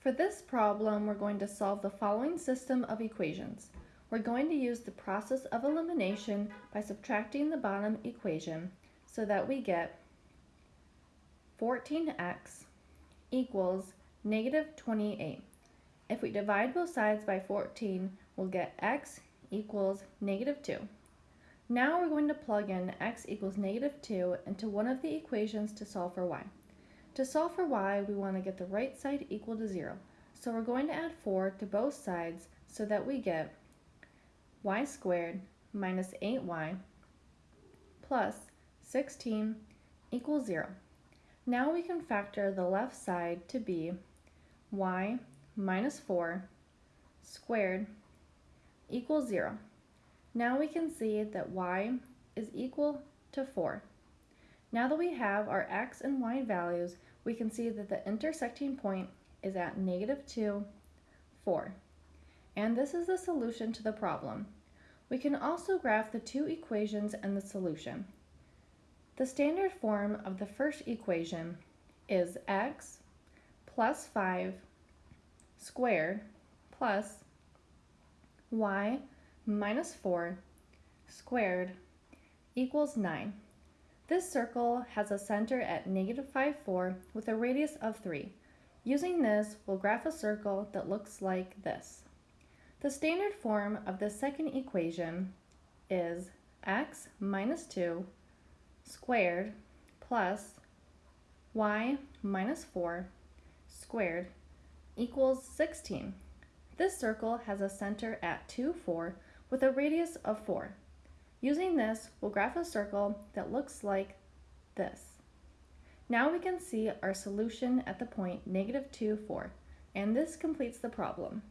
For this problem, we're going to solve the following system of equations. We're going to use the process of elimination by subtracting the bottom equation so that we get 14x equals negative 28. If we divide both sides by 14, we'll get x equals negative 2. Now we're going to plug in x equals negative 2 into one of the equations to solve for y. To solve for y, we want to get the right side equal to 0. So we're going to add 4 to both sides so that we get y squared minus 8y plus 16 equals 0. Now we can factor the left side to be y minus 4 squared equals 0. Now we can see that y is equal to 4. Now that we have our x and y values, we can see that the intersecting point is at negative 2, 4. And this is the solution to the problem. We can also graph the two equations and the solution. The standard form of the first equation is x plus 5 squared plus y minus 4 squared equals 9. This circle has a center at negative 5, 4 with a radius of 3. Using this, we'll graph a circle that looks like this. The standard form of the second equation is x minus 2 squared plus y minus 4 squared equals 16. This circle has a center at 2, 4 with a radius of 4. Using this, we'll graph a circle that looks like this. Now we can see our solution at the point negative 2, 4, and this completes the problem.